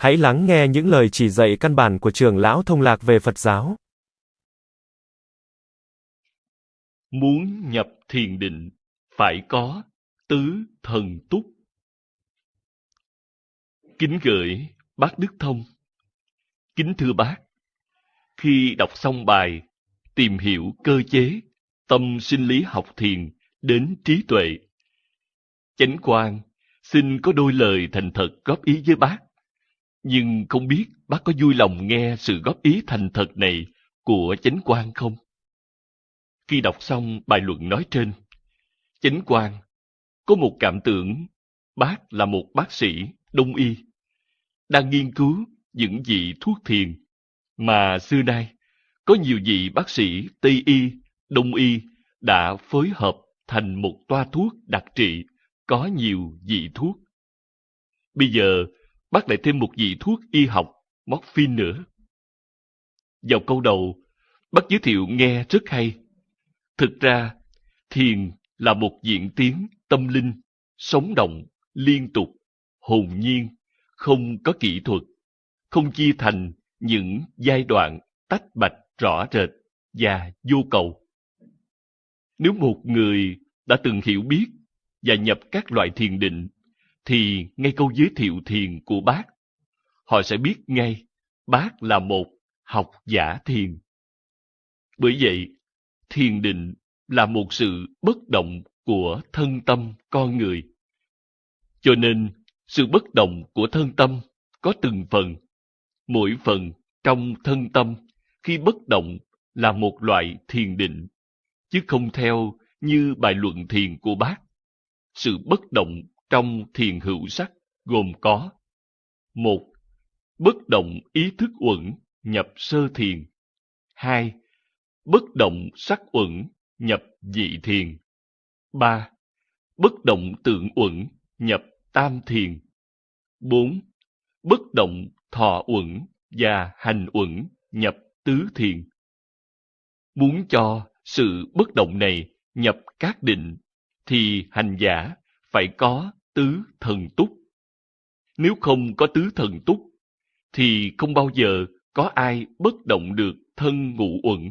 Hãy lắng nghe những lời chỉ dạy căn bản của trưởng lão thông lạc về Phật giáo. Muốn nhập thiền định, phải có tứ thần túc. Kính gửi bác Đức Thông. Kính thưa bác, khi đọc xong bài Tìm hiểu cơ chế, tâm sinh lý học thiền đến trí tuệ, Chánh quan xin có đôi lời thành thật góp ý với bác nhưng không biết bác có vui lòng nghe sự góp ý thành thật này của chánh quan không? Khi đọc xong bài luận nói trên, chánh quan có một cảm tưởng bác là một bác sĩ đông y, đang nghiên cứu những vị thuốc thiền mà xưa nay có nhiều vị bác sĩ Tây y, Đông y đã phối hợp thành một toa thuốc đặc trị có nhiều vị thuốc. Bây giờ bác lại thêm một vị thuốc y học, morphine nữa. Vào câu đầu, bác giới thiệu nghe rất hay. Thực ra, thiền là một diện tiến tâm linh, sống động, liên tục, hồn nhiên, không có kỹ thuật, không chia thành những giai đoạn tách bạch rõ rệt và vô cầu. Nếu một người đã từng hiểu biết và nhập các loại thiền định thì ngay câu giới thiệu thiền của bác, họ sẽ biết ngay bác là một học giả thiền. Bởi vậy, thiền định là một sự bất động của thân tâm con người. Cho nên, sự bất động của thân tâm có từng phần. Mỗi phần trong thân tâm khi bất động là một loại thiền định, chứ không theo như bài luận thiền của bác. Sự bất động trong thiền hữu sắc gồm có một, Bất động ý thức uẩn nhập sơ thiền. hai, Bất động sắc uẩn nhập dị thiền. ba, Bất động tượng uẩn nhập tam thiền. bốn, Bất động thọ uẩn và hành uẩn nhập tứ thiền. Muốn cho sự bất động này nhập các định thì hành giả phải có tứ thần túc. Nếu không có tứ thần túc, thì không bao giờ có ai bất động được thân ngũ uẩn.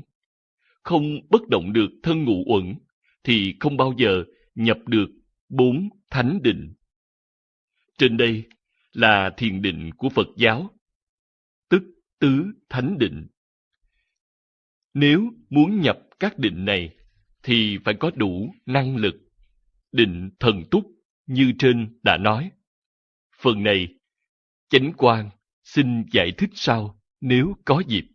Không bất động được thân ngũ uẩn, thì không bao giờ nhập được bốn thánh định. Trên đây là thiền định của Phật giáo, tức tứ thánh định. Nếu muốn nhập các định này, thì phải có đủ năng lực, định thần túc như trên đã nói. Phần này, chánh quan xin giải thích sau nếu có dịp.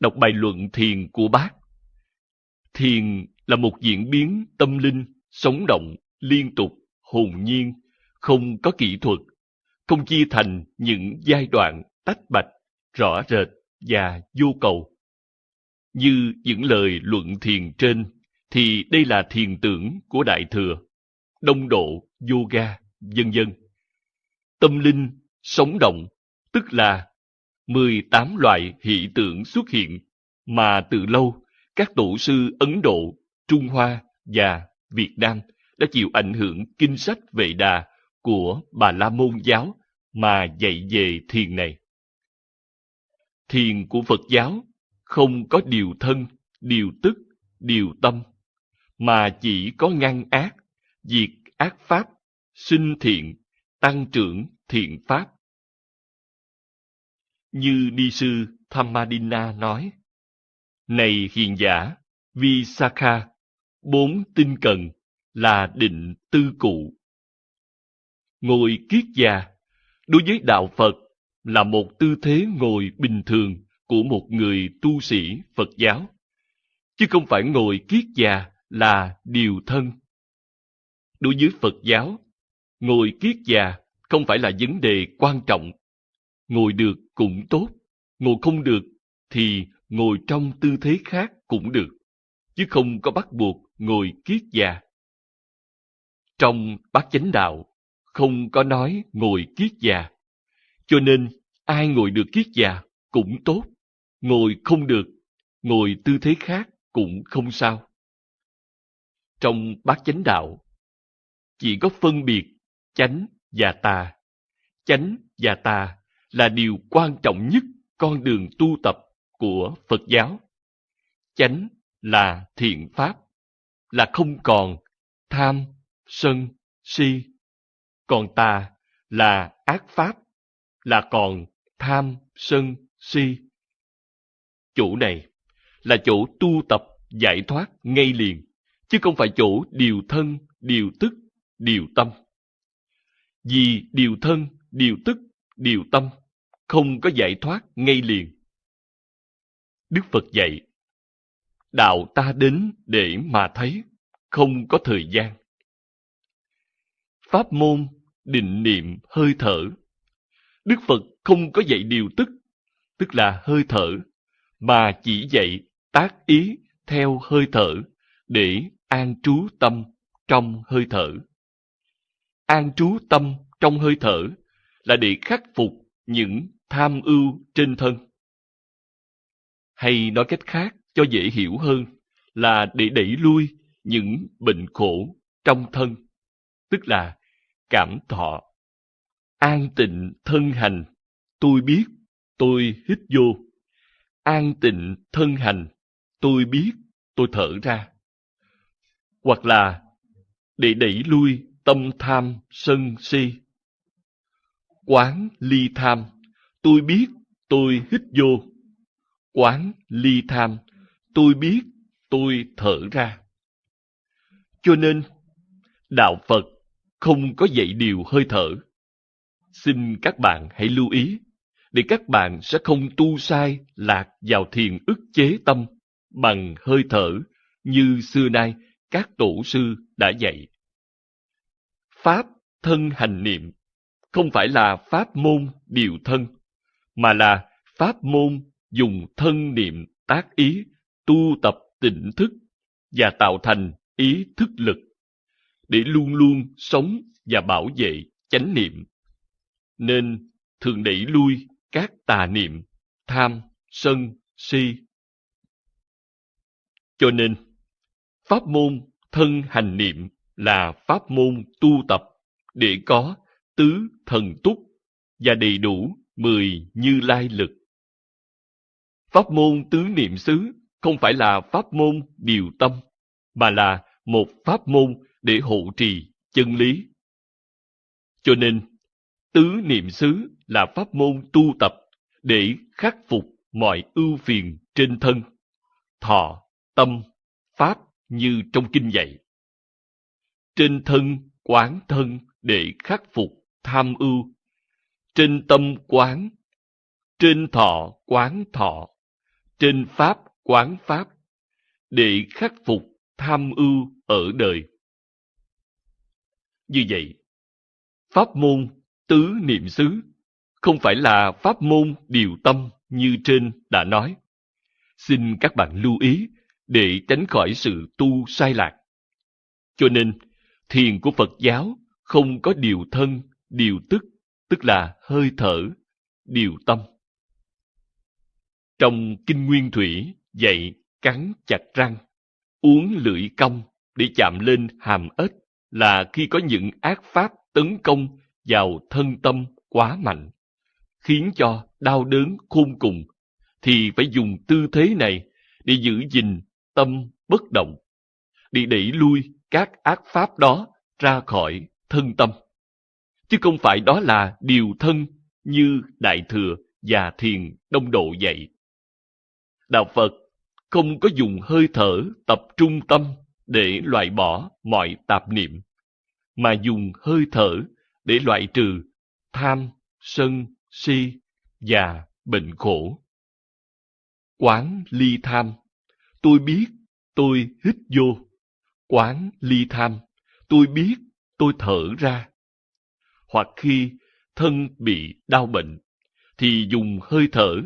Đọc bài luận thiền của bác. Thiền là một diễn biến tâm linh, sống động, liên tục, hồn nhiên, không có kỹ thuật, không chia thành những giai đoạn tách bạch, rõ rệt và vô cầu. Như những lời luận thiền trên, thì đây là thiền tưởng của Đại Thừa đông độ, yoga, vân dân, Tâm linh, sống động, tức là 18 loại hiện tượng xuất hiện mà từ lâu các tổ sư Ấn Độ, Trung Hoa và Việt Nam đã chịu ảnh hưởng kinh sách Vệ Đà của Bà La Môn giáo mà dạy về thiền này. Thiền của Phật giáo không có điều thân, điều tức, điều tâm, mà chỉ có ngăn ác, diệt ác pháp, sinh thiện, tăng trưởng thiện pháp. Như Ni sư Thammadina nói, Này hiền giả, Visakha, bốn tinh cần là định tư cụ. Ngồi kiết già, đối với đạo Phật là một tư thế ngồi bình thường của một người tu sĩ Phật giáo, chứ không phải ngồi kiết già là điều thân đối với Phật giáo, ngồi kiết già không phải là vấn đề quan trọng. Ngồi được cũng tốt, ngồi không được thì ngồi trong tư thế khác cũng được, chứ không có bắt buộc ngồi kiết già. Trong bát chánh đạo, không có nói ngồi kiết già, cho nên ai ngồi được kiết già cũng tốt, ngồi không được, ngồi tư thế khác cũng không sao. Trong bát chánh đạo, chỉ có phân biệt chánh và tà. chánh và tà là điều quan trọng nhất con đường tu tập của Phật giáo. Chánh là thiện pháp, là không còn tham, sân, si. Còn tà là ác pháp, là còn tham, sân, si. Chỗ này là chỗ tu tập giải thoát ngay liền, chứ không phải chỗ điều thân, điều tức, điều tâm. Vì điều thân, điều tức, điều tâm không có giải thoát ngay liền. Đức Phật dạy, đạo ta đến để mà thấy, không có thời gian. Pháp môn, định niệm, hơi thở. Đức Phật không có dạy điều tức, tức là hơi thở, mà chỉ dạy tác ý theo hơi thở để an trú tâm trong hơi thở. An trú tâm trong hơi thở là để khắc phục những tham ưu trên thân. Hay nói cách khác cho dễ hiểu hơn là để đẩy lui những bệnh khổ trong thân, tức là cảm thọ. An tịnh thân hành, tôi biết, tôi hít vô. An tịnh thân hành, tôi biết, tôi thở ra. Hoặc là để đẩy lui tâm tham sân si. Quán ly tham, tôi biết, tôi hít vô. Quán ly tham, tôi biết, tôi thở ra. Cho nên, Đạo Phật không có dạy điều hơi thở. Xin các bạn hãy lưu ý, để các bạn sẽ không tu sai lạc vào thiền ức chế tâm bằng hơi thở như xưa nay các tổ sư đã dạy. Pháp thân hành niệm không phải là pháp môn điều thân, mà là pháp môn dùng thân niệm tác ý, tu tập tỉnh thức và tạo thành ý thức lực để luôn luôn sống và bảo vệ chánh niệm. Nên thường đẩy lui các tà niệm, tham, sân, si. Cho nên, pháp môn thân hành niệm là pháp môn tu tập để có tứ thần túc và đầy đủ mười như lai lực. Pháp môn tứ niệm xứ không phải là pháp môn điều tâm, mà là một pháp môn để hộ trì chân lý. Cho nên, tứ niệm xứ là pháp môn tu tập để khắc phục mọi ưu phiền trên thân, thọ, tâm, pháp như trong kinh dạy. Trên thân quán thân để khắc phục tham ưu, trên tâm quán, trên thọ quán thọ, trên pháp quán pháp, để khắc phục tham ưu ở đời. Như vậy, pháp môn tứ niệm xứ không phải là pháp môn điều tâm như trên đã nói. Xin các bạn lưu ý để tránh khỏi sự tu sai lạc. Cho nên, thiền của Phật giáo không có điều thân, điều tức, tức là hơi thở, điều tâm. Trong Kinh Nguyên Thủy dạy cắn chặt răng, uống lưỡi cong để chạm lên hàm ếch là khi có những ác pháp tấn công vào thân tâm quá mạnh, khiến cho đau đớn khôn cùng, thì phải dùng tư thế này để giữ gìn tâm bất động, để đẩy lui các ác pháp đó ra khỏi thân tâm. Chứ không phải đó là điều thân như Đại Thừa và Thiền Đông Độ dạy. Đạo Phật không có dùng hơi thở tập trung tâm để loại bỏ mọi tạp niệm, mà dùng hơi thở để loại trừ tham, sân, si và bệnh khổ. Quán ly tham, tôi biết, tôi hít vô. Quán ly tham, tôi biết, tôi thở ra. Hoặc khi thân bị đau bệnh, thì dùng hơi thở,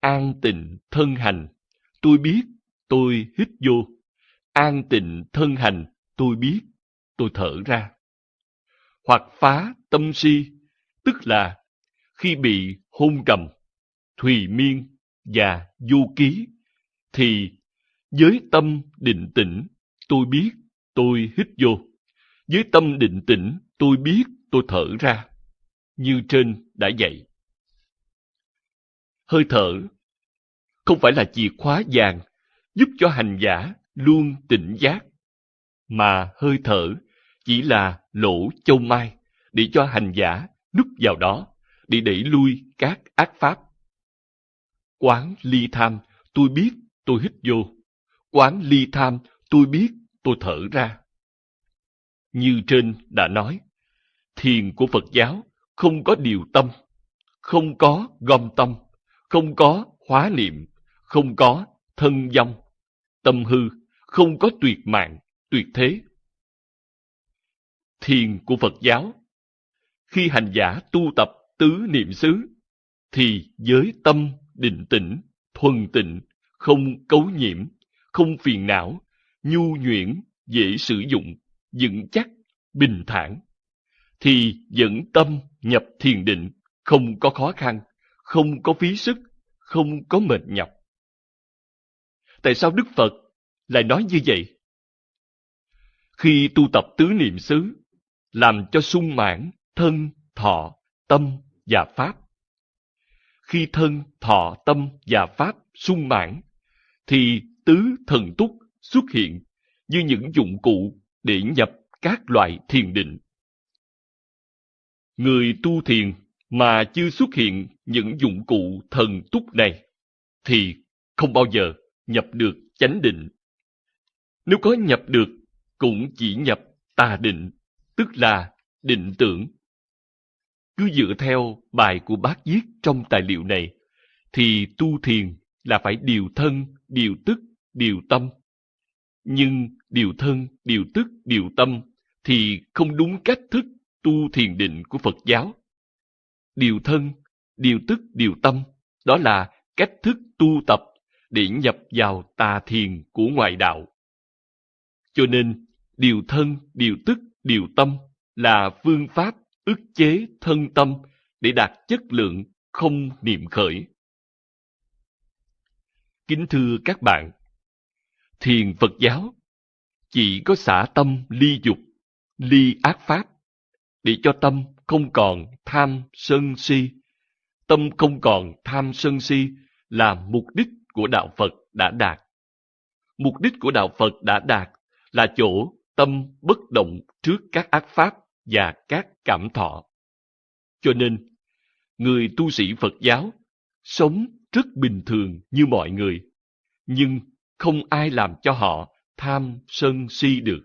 an tịnh thân hành. Tôi biết, tôi hít vô. An tịnh thân hành, tôi biết, tôi thở ra. Hoặc phá tâm si, tức là khi bị hôn trầm, thùy miên và du ký, thì với tâm định tĩnh, tôi biết, tôi hít vô. Với tâm định tĩnh, tôi biết, tôi thở ra. như trên đã dạy. Hơi thở không phải là chìa khóa vàng giúp cho hành giả luôn tỉnh giác, mà hơi thở chỉ là lỗ châu mai để cho hành giả núp vào đó để đẩy lui các ác pháp. Quán ly tham, tôi biết tôi hít vô. Quán ly tham, tôi biết tôi thở ra. Như trên đã nói, thiền của Phật giáo không có điều tâm, không có gom tâm, không có hóa niệm, không có thân dâm tâm hư, không có tuyệt mạng, tuyệt thế. Thiền của Phật giáo Khi hành giả tu tập tứ niệm xứ, thì với tâm định tĩnh, thuần tịnh, không cấu nhiễm, không phiền não, nhu nhuyễn, dễ sử dụng, vững chắc, bình thản, thì dẫn tâm nhập thiền định, không có khó khăn, không có phí sức, không có mệt nhọc. Tại sao Đức Phật lại nói như vậy? Khi tu tập tứ niệm xứ, làm cho sung mãn thân, thọ, tâm và pháp. Khi thân, thọ, tâm và pháp sung mãn, thì tứ thần túc xuất hiện như những dụng cụ để nhập các loại thiền định. Người tu thiền mà chưa xuất hiện những dụng cụ thần túc này thì không bao giờ nhập được chánh định. Nếu có nhập được cũng chỉ nhập tà định, tức là định tưởng. Cứ dựa theo bài của bác viết trong tài liệu này, thì tu thiền là phải điều thân, điều tức, điều tâm. Nhưng điều thân, điều tức, điều tâm thì không đúng cách thức tu thiền định của Phật giáo. Điều thân, điều tức, điều tâm, đó là cách thức tu tập để nhập vào tà thiền của ngoại đạo. Cho nên, điều thân, điều tức, điều tâm là phương pháp ức chế thân tâm để đạt chất lượng không niệm khởi. Kính thưa các bạn, thiền Phật giáo chỉ có xả tâm ly dục, ly ác pháp, để cho tâm không còn tham sân si. Tâm không còn tham sân si là mục đích của đạo Phật đã đạt. Mục đích của đạo Phật đã đạt là chỗ tâm bất động trước các ác pháp và các cảm thọ. Cho nên, người tu sĩ Phật giáo sống rất bình thường như mọi người, nhưng không ai làm cho họ tham sân si được,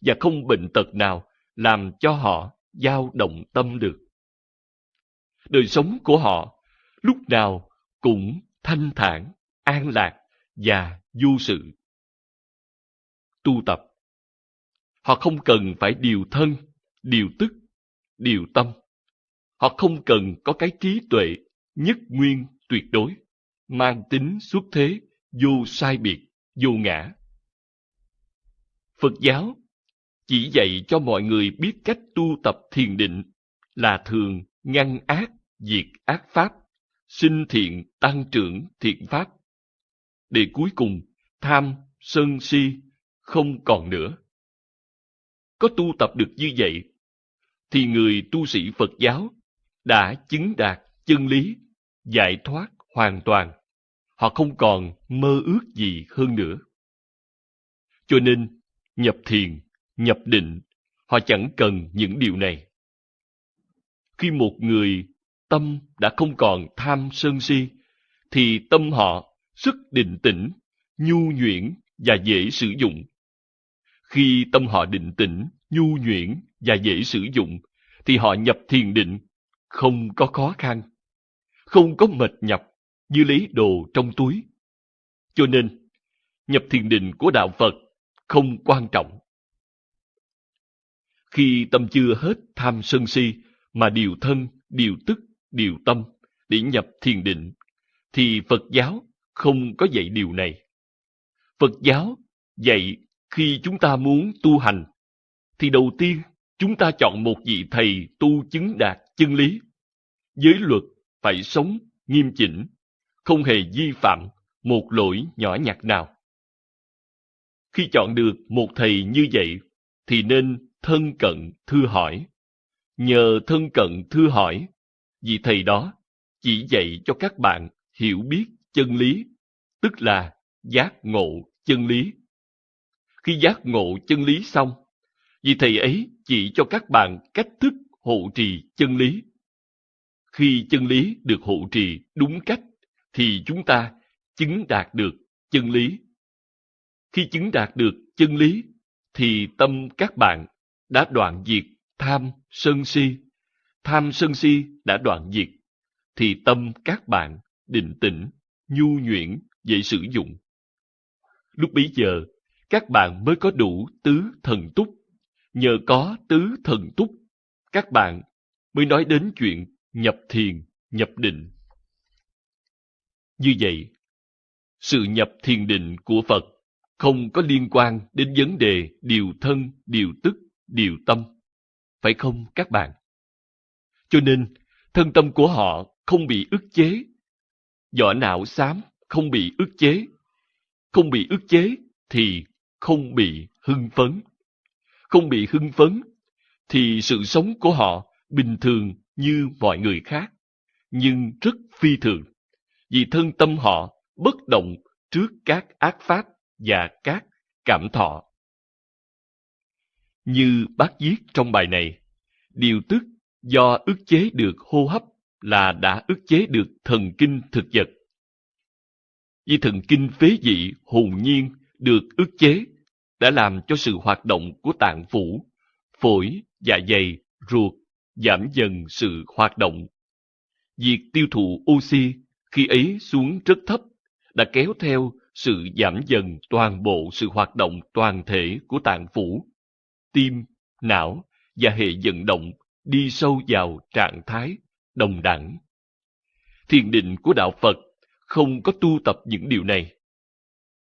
và không bệnh tật nào làm cho họ dao động tâm được. Đời sống của họ lúc nào cũng thanh thản, an lạc và du sự. Tu tập Họ không cần phải điều thân, điều tức, điều tâm. Họ không cần có cái trí tuệ nhất nguyên tuyệt đối, mang tính xuất thế, vô sai biệt, vô ngã. Phật giáo chỉ dạy cho mọi người biết cách tu tập thiền định là thường ngăn ác, diệt ác pháp, sinh thiện, tăng trưởng thiện pháp. Để cuối cùng, tham, sân si không còn nữa. Có tu tập được như vậy, thì người tu sĩ Phật giáo đã chứng đạt chân lý, giải thoát hoàn toàn. Họ không còn mơ ước gì hơn nữa. Cho nên, nhập thiền, nhập định, họ chẳng cần những điều này. Khi một người tâm đã không còn tham sân si, thì tâm họ sức định tĩnh, nhu nhuyễn và dễ sử dụng. Khi tâm họ định tĩnh, nhu nhuyễn và dễ sử dụng, thì họ nhập thiền định, không có khó khăn, không có mệt nhọc như lấy đồ trong túi. Cho nên, nhập thiền định của Đạo Phật không quan trọng. Khi tâm chưa hết tham sân si mà điều thân, điều tức, điều tâm để nhập thiền định, thì Phật giáo không có dạy điều này. Phật giáo dạy khi chúng ta muốn tu hành, thì đầu tiên chúng ta chọn một vị thầy tu chứng đạt chân lý. Giới luật phải sống nghiêm chỉnh, không hề vi phạm một lỗi nhỏ nhặt nào. Khi chọn được một thầy như vậy, thì nên thân cận thư hỏi. nhờ thân cận thưa hỏi, vì thầy đó chỉ dạy cho các bạn hiểu biết chân lý, tức là giác ngộ chân lý. Khi giác ngộ chân lý xong, vì thầy ấy chỉ cho các bạn cách thức hộ trì chân lý. Khi chân lý được hộ trì đúng cách, thì chúng ta chứng đạt được chân lý. Khi chứng đạt được chân lý, thì tâm các bạn đã đoạn diệt tham sân si. Tham sân si đã đoạn diệt, thì tâm các bạn định tĩnh, nhu nhuyễn, dễ sử dụng. Lúc bấy giờ, các bạn mới có đủ tứ thần túc. Nhờ có tứ thần túc, các bạn mới nói đến chuyện nhập thiền, nhập định. Như vậy, sự nhập thiền định của Phật không có liên quan đến vấn đề điều thân, điều tức, điều tâm. Phải không các bạn? Cho nên, thân tâm của họ không bị ức chế. Vỏ não xám không bị ức chế. Không bị ức chế thì không bị hưng phấn. Không bị hưng phấn thì sự sống của họ bình thường như mọi người khác, nhưng rất phi thường, vì thân tâm họ bất động trước các ác pháp và các cảm thọ. Như bác viết trong bài này, điều tức do ức chế được hô hấp là đã ức chế được thần kinh thực vật. Vì thần kinh phế dị hồn nhiên được ức chế đã làm cho sự hoạt động của tạng phủ, phổi, dạ dày, ruột giảm dần sự hoạt động. Việc tiêu thụ oxy khi ấy xuống rất thấp đã kéo theo sự giảm dần toàn bộ sự hoạt động toàn thể của tạng phủ, tim, não và hệ vận động đi sâu vào trạng thái đồng đẳng. Thiền định của Đạo Phật không có tu tập những điều này.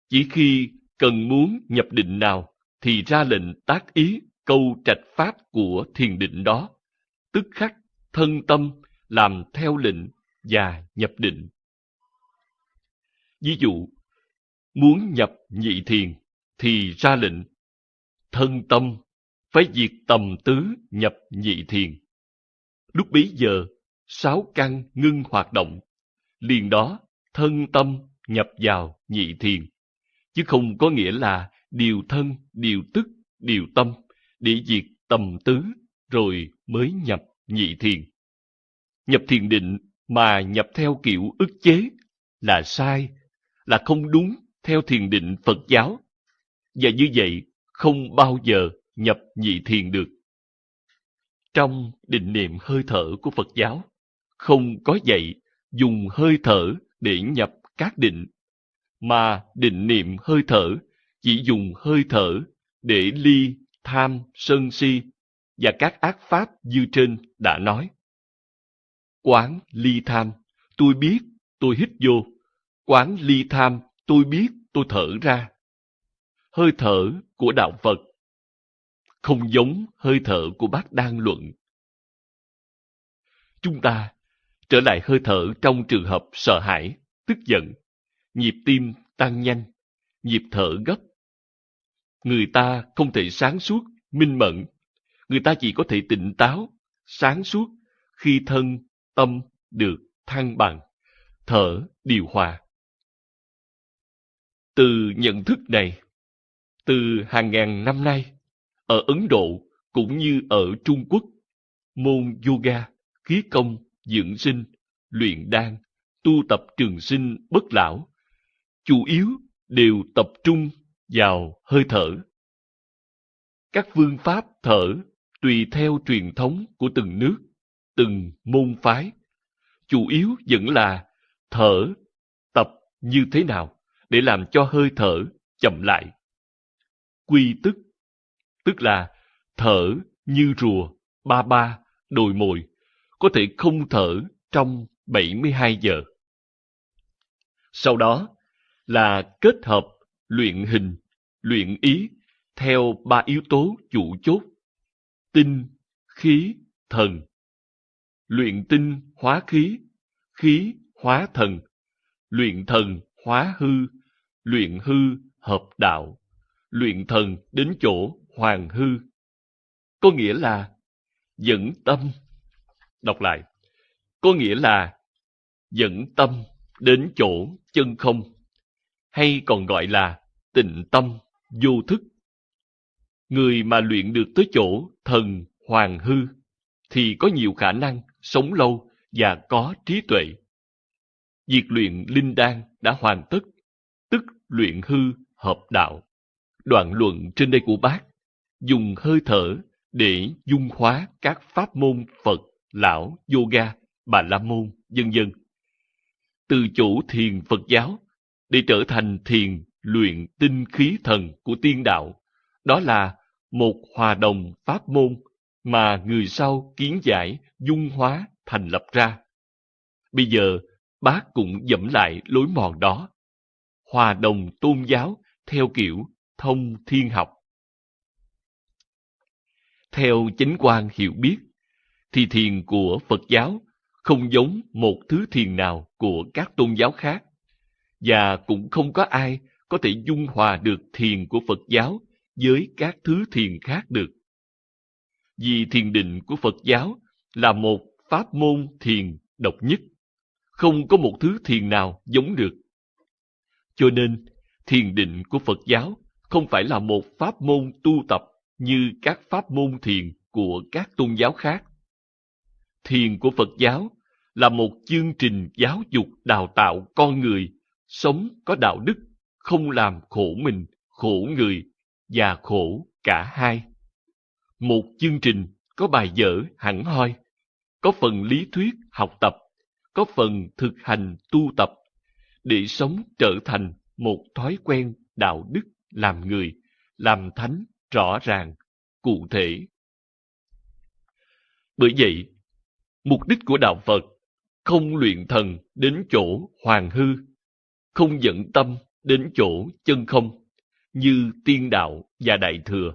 Chỉ khi cần muốn nhập định nào thì ra lệnh tác ý câu trạch pháp của thiền định đó, tức khắc thân tâm làm theo lệnh và nhập định. Ví dụ, muốn nhập nhị thiền thì ra lệnh thân tâm phải diệt tầm tứ nhập nhị thiền. Lúc bấy giờ, sáu căn ngưng hoạt động, liền đó thân tâm nhập vào nhị thiền, chứ không có nghĩa là điều thân, điều tức, điều tâm để diệt tầm tứ rồi mới nhập nhị thiền. Nhập thiền định mà nhập theo kiểu ức chế là sai, là không đúng theo thiền định Phật giáo. Và như vậy không bao giờ nhập nhị thiền được. Trong định niệm hơi thở của Phật giáo, không có dạy dùng hơi thở để nhập các định, mà định niệm hơi thở chỉ dùng hơi thở để ly tham, sân si và các ác pháp như trên đã nói. Quán ly tham, tôi biết, tôi hít vô. Quán ly tham, tôi biết, tôi thở ra. Hơi thở của Đạo Phật không giống hơi thở của bác đang luận. Chúng ta trở lại hơi thở trong trường hợp sợ hãi, tức giận, nhịp tim tăng nhanh, nhịp thở gấp. Người ta không thể sáng suốt, minh mẫn. Người ta chỉ có thể tỉnh táo, sáng suốt khi thân, tâm được thăng bằng, thở điều hòa. Từ nhận thức này, từ hàng ngàn năm nay, ở Ấn Độ cũng như ở Trung Quốc, môn yoga, khí công, dưỡng sinh, luyện đan, tu tập trường sinh bất lão, chủ yếu đều tập trung vào hơi thở. Các phương pháp thở tùy theo truyền thống của từng nước, từng môn phái, chủ yếu vẫn là thở tập như thế nào để làm cho hơi thở chậm lại. Quy tức tức là thở như rùa, ba ba, đồi mồi, có thể không thở trong 72 giờ. Sau đó là kết hợp luyện hình, luyện ý theo ba yếu tố chủ chốt, tinh, khí, thần. Luyện tinh hóa khí, khí hóa thần, luyện thần hóa hư, luyện hư hợp đạo, luyện thần đến chỗ hoàng hư. Có nghĩa là dẫn tâm. Đọc lại. Có nghĩa là dẫn tâm đến chỗ chân không, hay còn gọi là tịnh tâm, vô thức. Người mà luyện được tới chỗ thần hoàng hư thì có nhiều khả năng sống lâu và có trí tuệ. Việc luyện linh đan đã hoàn tất, tức luyện hư hợp đạo. Đoạn luận trên đây của bác dùng hơi thở để dung hóa các pháp môn Phật, Lão, Yoga, Bà La Môn, dân dân. Từ chủ thiền Phật giáo để trở thành thiền luyện tinh khí thần của tiên đạo, đó là một hòa đồng pháp môn mà người sau kiến giải dung hóa thành lập ra. Bây giờ, bác cũng dẫm lại lối mòn đó. Hòa đồng tôn giáo theo kiểu thông thiên học. Theo chính quan hiểu biết, thì thiền của Phật giáo không giống một thứ thiền nào của các tôn giáo khác, và cũng không có ai có thể dung hòa được thiền của Phật giáo với các thứ thiền khác được. Vì thiền định của Phật giáo là một pháp môn thiền độc nhất, không có một thứ thiền nào giống được. Cho nên, thiền định của Phật giáo không phải là một pháp môn tu tập như các pháp môn thiền của các tôn giáo khác. Thiền của Phật giáo là một chương trình giáo dục đào tạo con người sống có đạo đức, không làm khổ mình, khổ người và khổ cả hai. Một chương trình có bài vở hẳn hoi, có phần lý thuyết học tập, có phần thực hành tu tập, để sống trở thành một thói quen đạo đức làm người, làm thánh rõ ràng, cụ thể. Bởi vậy, mục đích của đạo Phật không luyện thần đến chỗ hoàng hư, không dẫn tâm đến chỗ chân không, như tiên đạo và đại thừa.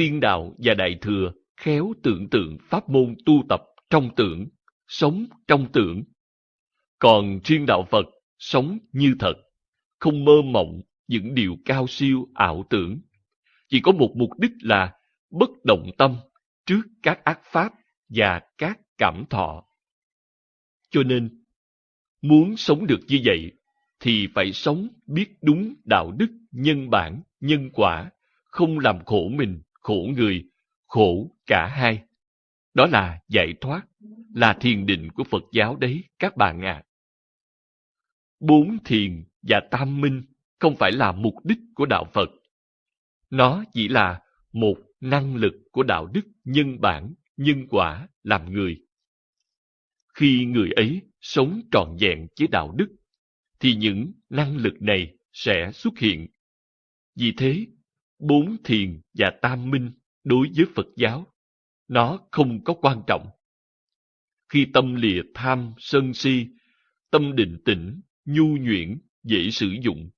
Tiên đạo và đại thừa khéo tưởng tượng pháp môn tu tập trong tưởng, sống trong tưởng. Còn riêng đạo Phật sống như thật, không mơ mộng những điều cao siêu ảo tưởng. Chỉ có một mục đích là bất động tâm trước các ác pháp và các cảm thọ. Cho nên, muốn sống được như vậy, thì phải sống biết đúng đạo đức, nhân bản, nhân quả, không làm khổ mình, khổ người, khổ cả hai. Đó là giải thoát, là thiền định của Phật giáo đấy các bạn ạ. À. Bốn thiền và tam minh không phải là mục đích của đạo Phật. Nó chỉ là một năng lực của đạo đức nhân bản, nhân quả làm người. Khi người ấy sống trọn vẹn với đạo đức, thì những năng lực này sẽ xuất hiện. Vì thế, bốn thiền và tam minh đối với Phật giáo, nó không có quan trọng. Khi tâm lìa tham, sân si, tâm định tĩnh, nhu nhuyễn, dễ sử dụng,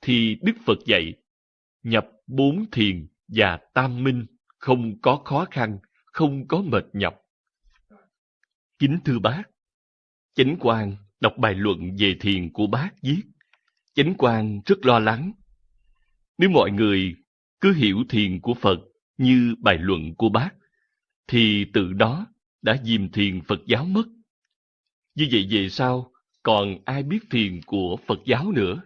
thì Đức Phật dạy, nhập bốn thiền và tam minh không có khó khăn, không có mệt nhọc. Kính thưa bác, Chánh Quang đọc bài luận về thiền của bác viết, Chánh Quang rất lo lắng. Nếu mọi người cứ hiểu thiền của Phật như bài luận của bác, thì từ đó đã dìm thiền Phật giáo mất. Như vậy về sau, còn ai biết thiền của Phật giáo nữa?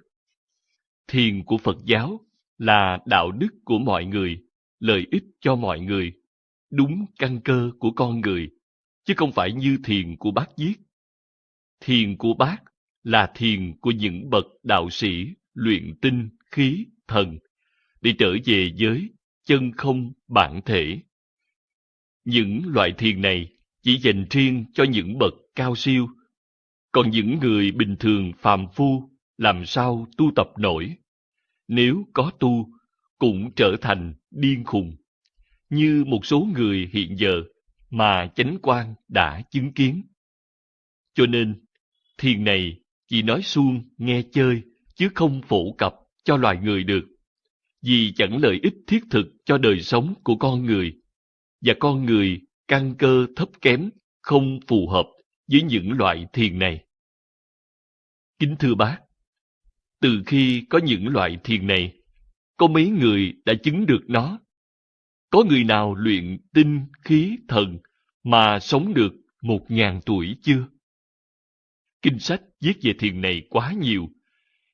Thiền của Phật giáo là đạo đức của mọi người, lợi ích cho mọi người, đúng căn cơ của con người, chứ không phải như thiền của bác viết. Thiền của bác là thiền của những bậc đạo sĩ luyện tinh, khí, thần, để trở về với chân không bản thể. Những loại thiền này chỉ dành riêng cho những bậc cao siêu, còn những người bình thường phàm phu làm sao tu tập nổi. Nếu có tu, cũng trở thành điên khùng, như một số người hiện giờ mà chánh quan đã chứng kiến. Cho nên, thiền này chỉ nói suông nghe chơi, chứ không phổ cập cho loài người được, vì chẳng lợi ích thiết thực cho đời sống của con người, và con người căn cơ thấp kém, không phù hợp với những loại thiền này. Kính thưa bác, từ khi có những loại thiền này, có mấy người đã chứng được nó. Có người nào luyện tinh, khí, thần mà sống được một ngàn tuổi chưa? Kinh sách viết về thiền này quá nhiều.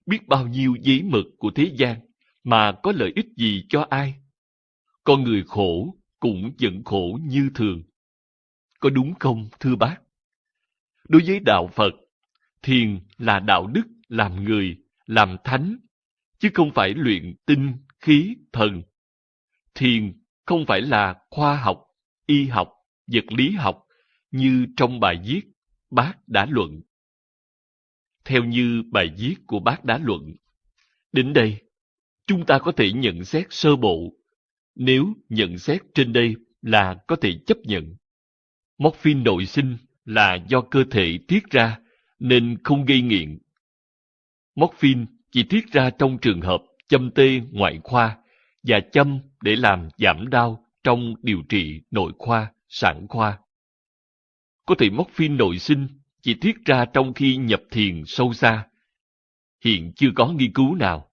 Biết bao nhiêu giấy mực của thế gian mà có lợi ích gì cho ai? Con người khổ cũng vẫn khổ như thường. Có đúng không, thưa bác? Đối với đạo Phật, thiền là đạo đức làm người, làm thánh, chứ không phải luyện tinh, khí, thần. Thiền không phải là khoa học, y học, vật lý học như trong bài viết bác đã luận. Theo như bài viết của bác đã luận, đến đây chúng ta có thể nhận xét sơ bộ. Nếu nhận xét trên đây là có thể chấp nhận. Morphine nội sinh là do cơ thể tiết ra nên không gây nghiện. Morphine chỉ tiết ra trong trường hợp châm tê ngoại khoa và châm để làm giảm đau trong điều trị nội khoa, sản khoa. Có thể morphine nội sinh chỉ tiết ra trong khi nhập thiền sâu xa. Hiện chưa có nghiên cứu nào.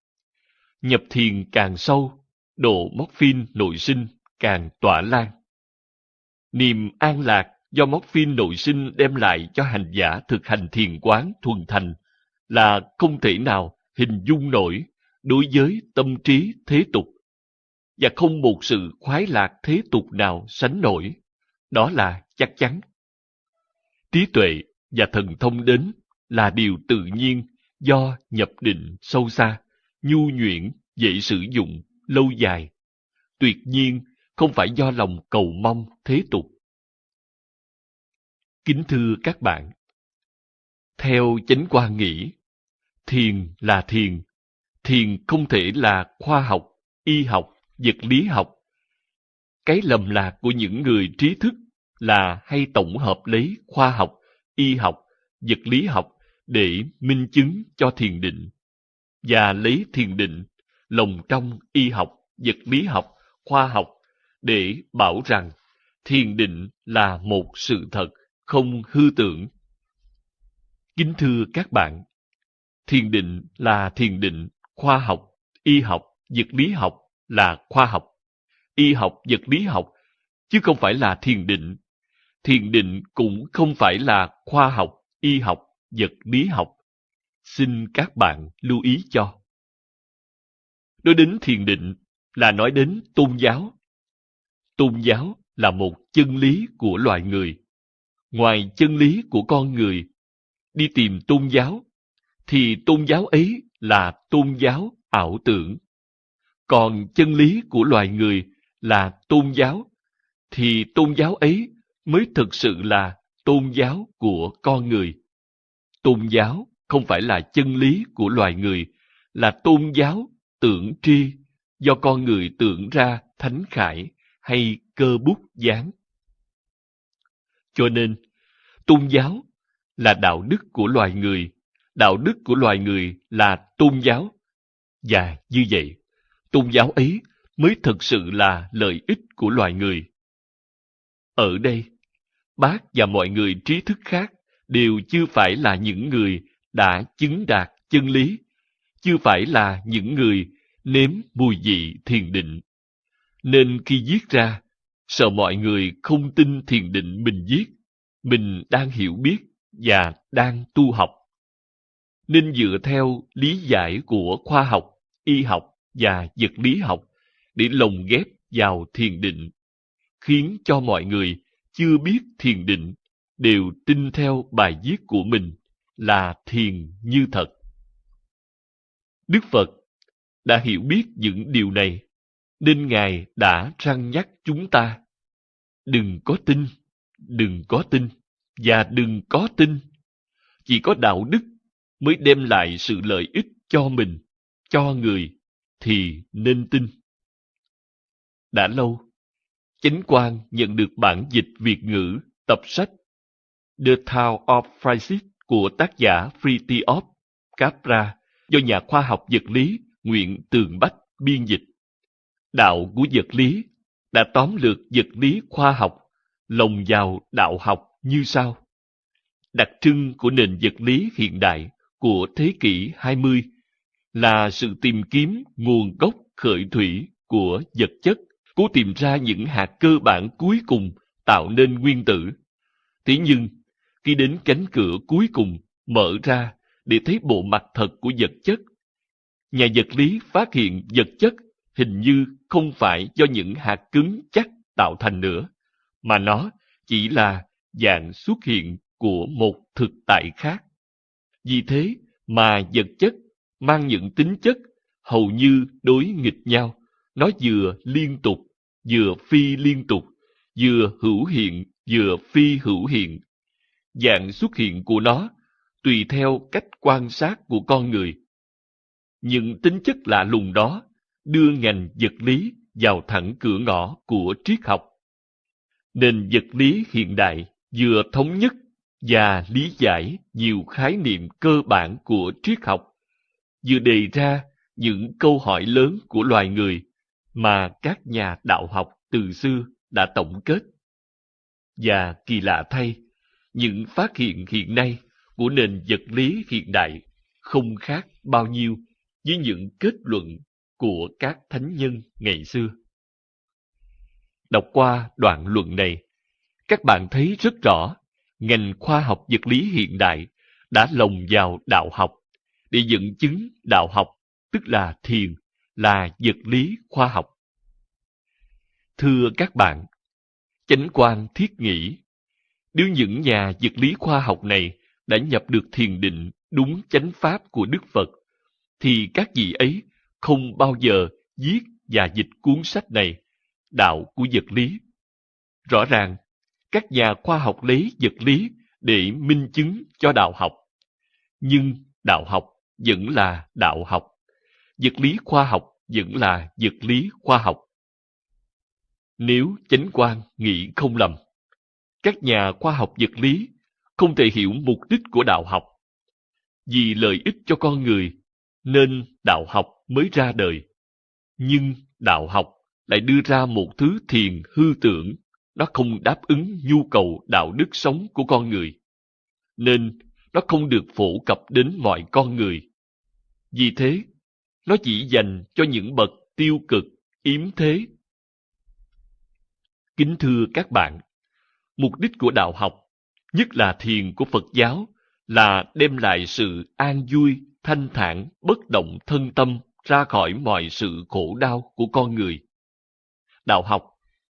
Nhập thiền càng sâu, độ morphine nội sinh càng tỏa lan. Niềm an lạc do morphine nội sinh đem lại cho hành giả thực hành thiền quán thuần thành là không thể nào hình dung nổi đối với tâm trí thế tục và không một sự khoái lạc thế tục nào sánh nổi. Đó là chắc chắn. Trí tuệ và thần thông đến là điều tự nhiên do nhập định sâu xa, nhu nhuyễn, dễ sử dụng, lâu dài. Tuyệt nhiên không phải do lòng cầu mong thế tục. Kính thưa các bạn, theo chánh quan nghĩ, thiền là thiền, thiền không thể là khoa học, y học, vật lý học. Cái lầm lạc của những người trí thức là hay tổng hợp lấy khoa học, y học, vật lý học để minh chứng cho thiền định và lấy thiền định lồng trong y học, vật lý học, khoa học để bảo rằng thiền định là một sự thật không hư tưởng. Kính thưa các bạn, thiền định là thiền định, khoa học, y học, vật lý học là khoa học, y học, vật lý học, chứ không phải là thiền định. Thiền định cũng không phải là khoa học, y học, vật lý học. Xin các bạn lưu ý cho. Nói đến thiền định là nói đến tôn giáo. Tôn giáo là một chân lý của loài người. Ngoài chân lý của con người, đi tìm tôn giáo, thì tôn giáo ấy là tôn giáo ảo tưởng. Còn chân lý của loài người là tôn giáo, thì tôn giáo ấy mới thực sự là tôn giáo của con người. Tôn giáo không phải là chân lý của loài người, là tôn giáo tưởng tri do con người tưởng ra thánh khải hay cơ bút dán. Cho nên, tôn giáo là đạo đức của loài người, đạo đức của loài người là tôn giáo. Và như vậy, tôn giáo ấy mới thực sự là lợi ích của loài người. Ở đây, bác và mọi người trí thức khác đều chưa phải là những người đã chứng đạt chân lý, chưa phải là những người nếm mùi vị thiền định. Nên khi viết ra, sợ mọi người không tin thiền định mình viết, mình đang hiểu biết và đang tu học. Nên dựa theo lý giải của khoa học, y học và vật lý học để lồng ghép vào thiền định, khiến cho mọi người chưa biết thiền định đều tin theo bài viết của mình là thiền như thật. Đức Phật đã hiểu biết những điều này, nên Ngài đã răng nhắc chúng ta. Đừng có tin, đừng có tin, và đừng có tin. Chỉ có đạo đức mới đem lại sự lợi ích cho mình, cho người, thì nên tin. Đã lâu, Chánh quan nhận được bản dịch Việt ngữ tập sách The Town of Phrysis của tác giả Frithiof Capra do nhà khoa học vật lý Nguyễn Tường Bách biên dịch. Đạo của vật lý đã tóm lược vật lý khoa học lồng vào đạo học như sau. Đặc trưng của nền vật lý hiện đại của thế kỷ 20 là sự tìm kiếm nguồn gốc khởi thủy của vật chất cố tìm ra những hạt cơ bản cuối cùng tạo nên nguyên tử. Thế nhưng, khi đến cánh cửa cuối cùng mở ra để thấy bộ mặt thật của vật chất, nhà vật lý phát hiện vật chất hình như không phải do những hạt cứng chắc tạo thành nữa, mà nó chỉ là dạng xuất hiện của một thực tại khác. Vì thế mà vật chất mang những tính chất hầu như đối nghịch nhau. Nó vừa liên tục, vừa phi liên tục, vừa hữu hiện, vừa phi hữu hiện. Dạng xuất hiện của nó tùy theo cách quan sát của con người. Những tính chất lạ lùng đó đưa ngành vật lý vào thẳng cửa ngõ của triết học. Nền vật lý hiện đại vừa thống nhất và lý giải nhiều khái niệm cơ bản của triết học, vừa đề ra những câu hỏi lớn của loài người mà các nhà đạo học từ xưa đã tổng kết. Và kỳ lạ thay, những phát hiện hiện nay của nền vật lý hiện đại không khác bao nhiêu với những kết luận của các thánh nhân ngày xưa. Đọc qua đoạn luận này, các bạn thấy rất rõ ngành khoa học vật lý hiện đại đã lồng vào đạo học để dẫn chứng đạo học tức là thiền là vật lý khoa học. Thưa các bạn, chánh quan thiết nghĩ nếu những nhà vật lý khoa học này đã nhập được thiền định đúng chánh pháp của Đức Phật, thì các vị ấy không bao giờ viết và dịch cuốn sách này, Đạo của vật lý. Rõ ràng, các nhà khoa học lấy vật lý để minh chứng cho đạo học. Nhưng đạo học vẫn là đạo học. Vật lý khoa học vẫn là vật lý khoa học. Nếu chánh quan nghĩ không lầm, các nhà khoa học vật lý không thể hiểu mục đích của đạo học. Vì lợi ích cho con người, nên đạo học mới ra đời. Nhưng đạo học lại đưa ra một thứ thiền hư tưởng, nó không đáp ứng nhu cầu đạo đức sống của con người. Nên nó không được phổ cập đến mọi con người. Vì thế, nó chỉ dành cho những bậc tiêu cực, yếm thế. Kính thưa các bạn, mục đích của đạo học, nhất là thiền của Phật giáo, là đem lại sự an vui, thanh thản, bất động thân tâm ra khỏi mọi sự khổ đau của con người. Đạo học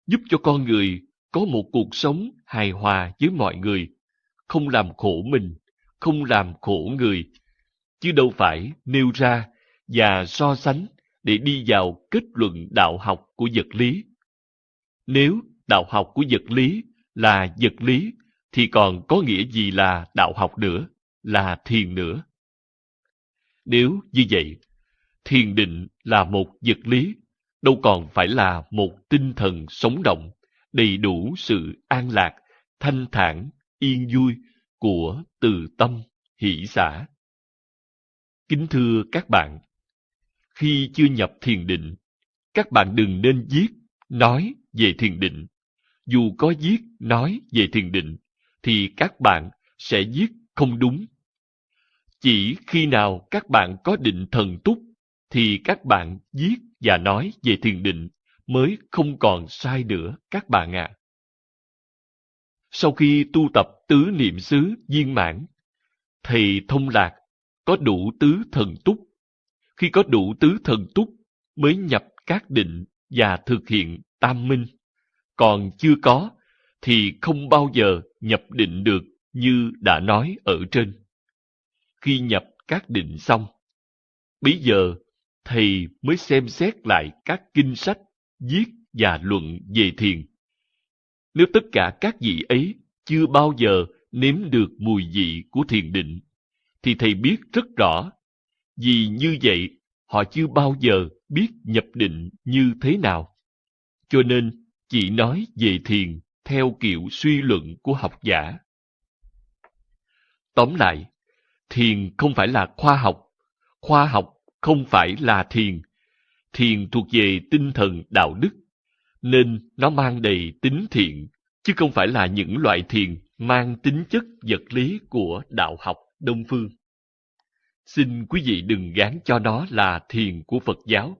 giúp cho con người có một cuộc sống hài hòa với mọi người, không làm khổ mình, không làm khổ người, chứ đâu phải nêu ra và so sánh để đi vào kết luận đạo học của vật lý. Nếu đạo học của vật lý là vật lý, thì còn có nghĩa gì là đạo học nữa, là thiền nữa. Nếu như vậy, thiền định là một vật lý, đâu còn phải là một tinh thần sống động, đầy đủ sự an lạc, thanh thản, yên vui của từ tâm, hỷ xã. Kính thưa các bạn, khi chưa nhập thiền định, các bạn đừng nên viết, nói về thiền định. Dù có viết, nói về thiền định, thì các bạn sẽ viết không đúng. Chỉ khi nào các bạn có định thần túc, thì các bạn viết và nói về thiền định mới không còn sai nữa các bạn ạ. À. Sau khi tu tập tứ niệm xứ viên mãn, thì thông lạc có đủ tứ thần túc khi có đủ tứ thần túc mới nhập các định và thực hiện tam minh. Còn chưa có thì không bao giờ nhập định được như đã nói ở trên. Khi nhập các định xong, bây giờ thầy mới xem xét lại các kinh sách, viết và luận về thiền. Nếu tất cả các vị ấy chưa bao giờ nếm được mùi vị của thiền định, thì thầy biết rất rõ vì như vậy, họ chưa bao giờ biết nhập định như thế nào. Cho nên, chỉ nói về thiền theo kiểu suy luận của học giả. Tóm lại, thiền không phải là khoa học, khoa học không phải là thiền. Thiền thuộc về tinh thần đạo đức, nên nó mang đầy tính thiện, chứ không phải là những loại thiền mang tính chất vật lý của đạo học Đông Phương. Xin quý vị đừng gán cho nó là thiền của Phật giáo.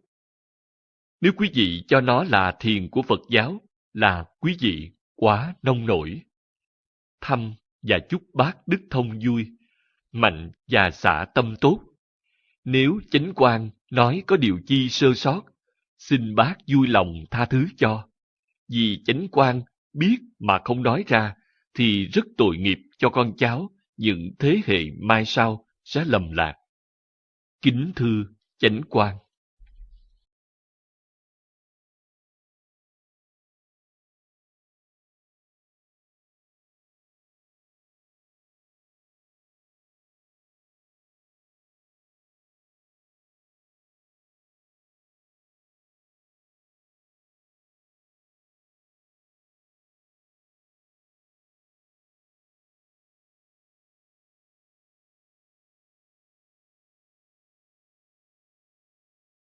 Nếu quý vị cho nó là thiền của Phật giáo, là quý vị quá nông nổi. Thăm và chúc bác đức thông vui, mạnh và xả tâm tốt. Nếu chánh quan nói có điều chi sơ sót, xin bác vui lòng tha thứ cho. Vì chánh quan biết mà không nói ra, thì rất tội nghiệp cho con cháu những thế hệ mai sau sẽ lầm lạc. Kính thư chánh quan